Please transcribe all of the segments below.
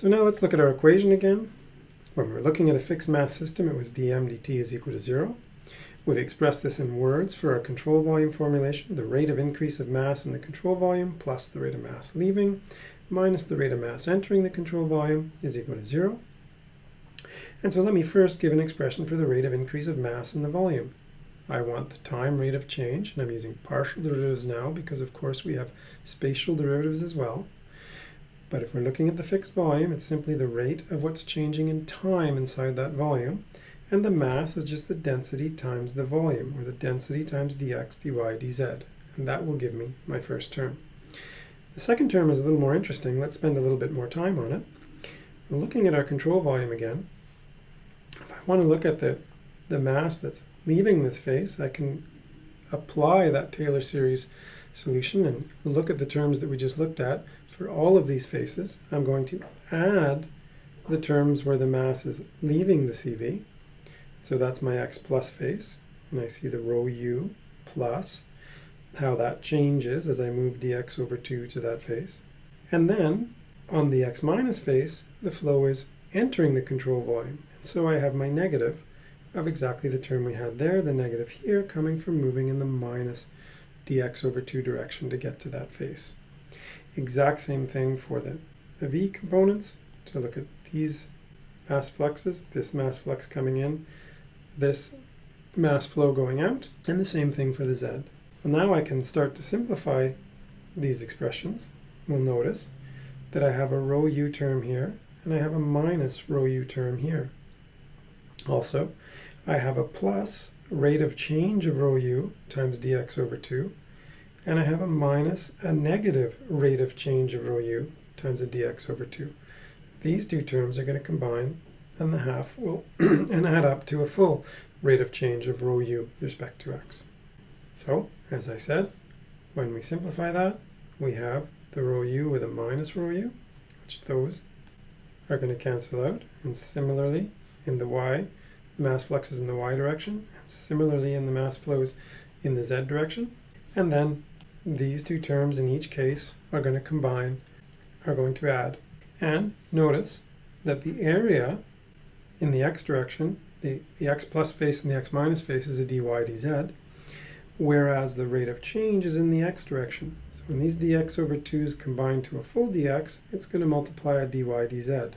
So now let's look at our equation again. When we were looking at a fixed mass system, it was dm dt is equal to 0. We've expressed this in words for our control volume formulation, the rate of increase of mass in the control volume plus the rate of mass leaving minus the rate of mass entering the control volume is equal to 0. And so let me first give an expression for the rate of increase of mass in the volume. I want the time rate of change, and I'm using partial derivatives now because of course we have spatial derivatives as well. But if we're looking at the fixed volume, it's simply the rate of what's changing in time inside that volume. And the mass is just the density times the volume, or the density times dx, dy, dz. And that will give me my first term. The second term is a little more interesting. Let's spend a little bit more time on it. Looking at our control volume again. If I want to look at the, the mass that's leaving this face, I can apply that Taylor series solution and look at the terms that we just looked at for all of these faces, I'm going to add the terms where the mass is leaving the CV. So that's my x plus face, and I see the rho u plus, how that changes as I move dx over 2 to that face. And then on the x minus face, the flow is entering the control volume. And so I have my negative of exactly the term we had there, the negative here coming from moving in the minus dx over 2 direction to get to that face exact same thing for the, the V components. To look at these mass fluxes, this mass flux coming in, this mass flow going out, and the same thing for the Z. Well, now I can start to simplify these expressions. We'll notice that I have a rho u term here, and I have a minus rho u term here. Also, I have a plus rate of change of rho u times dx over 2, and I have a minus a negative rate of change of rho u times the dx over 2. These two terms are going to combine and the half will and add up to a full rate of change of rho u with respect to x. So, as I said, when we simplify that, we have the rho u with a minus rho u, which those are going to cancel out. And similarly, in the y, the mass flux is in the y direction. And similarly, in the mass flows in the z direction. And then these two terms in each case are going to combine, are going to add. And notice that the area in the x direction, the, the x plus face and the x minus face is a dy dz, whereas the rate of change is in the x direction. So when these dx over 2's combine to a full dx, it's going to multiply a dy dz.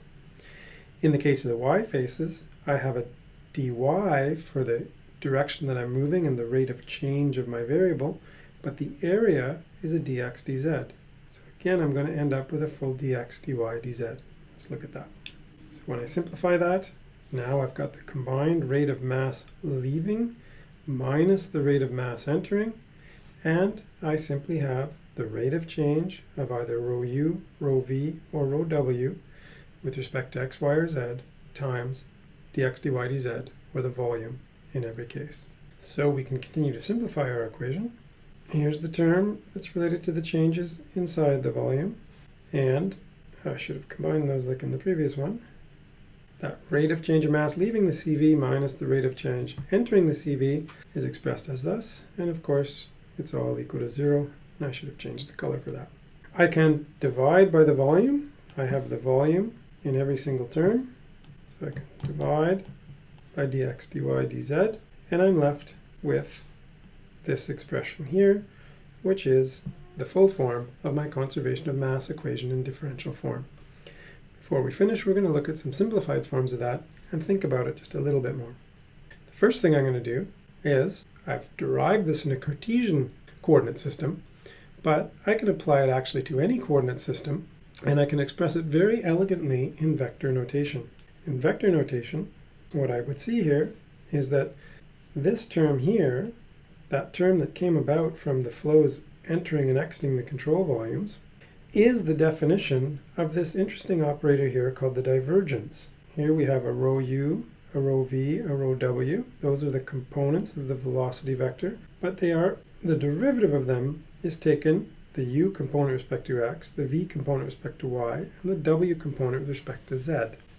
In the case of the y faces, I have a dy for the direction that I'm moving and the rate of change of my variable, but the area is a dx dz. So again, I'm going to end up with a full dx dy dz. Let's look at that. So when I simplify that, now I've got the combined rate of mass leaving minus the rate of mass entering, and I simply have the rate of change of either rho u, rho v, or rho w with respect to x, y, or z times dx dy dz, or the volume in every case. So we can continue to simplify our equation. Here's the term that's related to the changes inside the volume. And I should have combined those like in the previous one. That rate of change of mass leaving the CV minus the rate of change entering the CV is expressed as thus. And of course, it's all equal to zero. And I should have changed the color for that. I can divide by the volume. I have the volume in every single term. So I can divide by dx, dy, dz. And I'm left with this expression here, which is the full form of my conservation of mass equation in differential form. Before we finish, we're going to look at some simplified forms of that and think about it just a little bit more. The first thing I'm going to do is I've derived this in a Cartesian coordinate system, but I can apply it actually to any coordinate system, and I can express it very elegantly in vector notation. In vector notation, what I would see here is that this term here that term that came about from the flows entering and exiting the control volumes, is the definition of this interesting operator here called the divergence. Here we have a rho u, a rho v, a rho w. Those are the components of the velocity vector, but they are the derivative of them is taken the u component respect to x, the v component respect to y, and the w component with respect to z.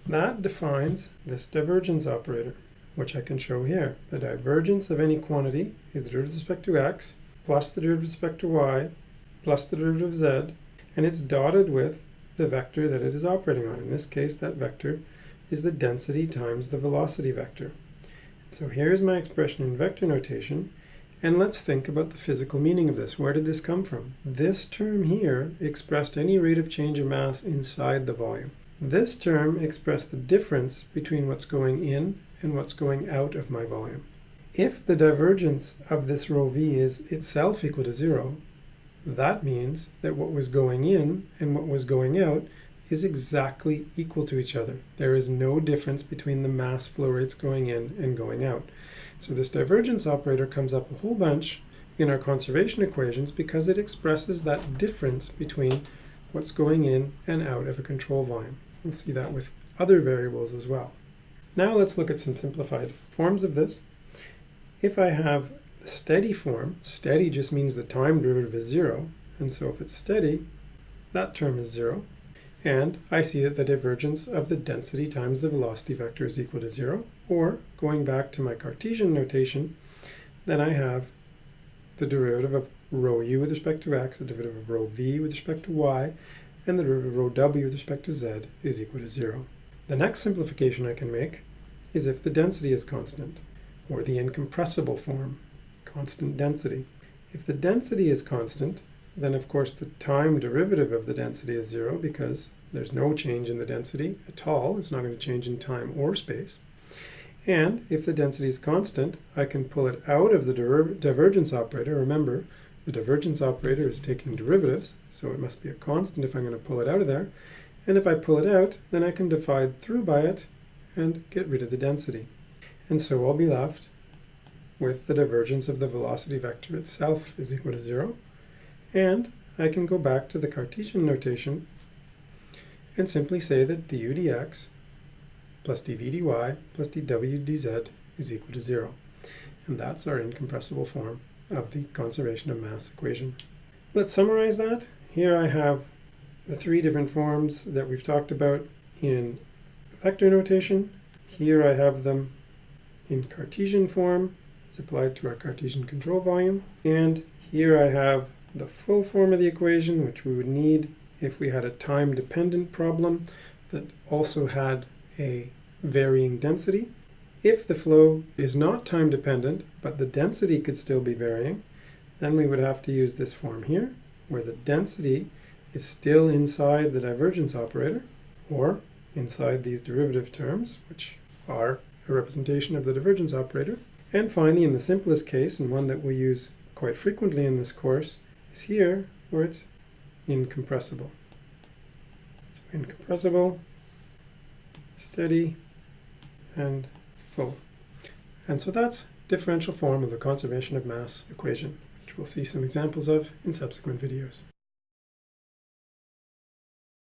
That defines this divergence operator which I can show here. The divergence of any quantity is the derivative with respect to x plus the derivative with respect to y plus the derivative of z, and it's dotted with the vector that it is operating on. In this case, that vector is the density times the velocity vector. So here's my expression in vector notation, and let's think about the physical meaning of this. Where did this come from? This term here expressed any rate of change of mass inside the volume. This term expressed the difference between what's going in and what's going out of my volume. If the divergence of this rho v is itself equal to zero, that means that what was going in and what was going out is exactly equal to each other. There is no difference between the mass flow rates going in and going out. So this divergence operator comes up a whole bunch in our conservation equations because it expresses that difference between what's going in and out of a control volume. We'll see that with other variables as well. Now let's look at some simplified forms of this. If I have the steady form, steady just means the time derivative is zero, and so if it's steady, that term is zero. And I see that the divergence of the density times the velocity vector is equal to zero. Or, going back to my Cartesian notation, then I have the derivative of rho u with respect to x, the derivative of rho v with respect to y, and the derivative of rho w with respect to z is equal to zero. The next simplification I can make is if the density is constant, or the incompressible form, constant density. If the density is constant, then of course the time derivative of the density is zero because there's no change in the density at all. It's not going to change in time or space. And if the density is constant, I can pull it out of the divergence operator. Remember, the divergence operator is taking derivatives, so it must be a constant if I'm going to pull it out of there. And if I pull it out, then I can divide through by it and get rid of the density. And so I'll be left with the divergence of the velocity vector itself is equal to zero. And I can go back to the Cartesian notation and simply say that du dx plus dv dy plus dw dz is equal to zero. And that's our incompressible form of the conservation of mass equation. Let's summarize that. Here I have the three different forms that we've talked about in vector notation. Here I have them in Cartesian form. It's applied to our Cartesian control volume. And here I have the full form of the equation, which we would need if we had a time-dependent problem that also had a varying density. If the flow is not time-dependent, but the density could still be varying, then we would have to use this form here, where the density is still inside the divergence operator, or inside these derivative terms, which are a representation of the divergence operator. And finally, in the simplest case, and one that we use quite frequently in this course, is here where it's incompressible. So incompressible, steady, and full. And so that's differential form of the conservation of mass equation, which we'll see some examples of in subsequent videos.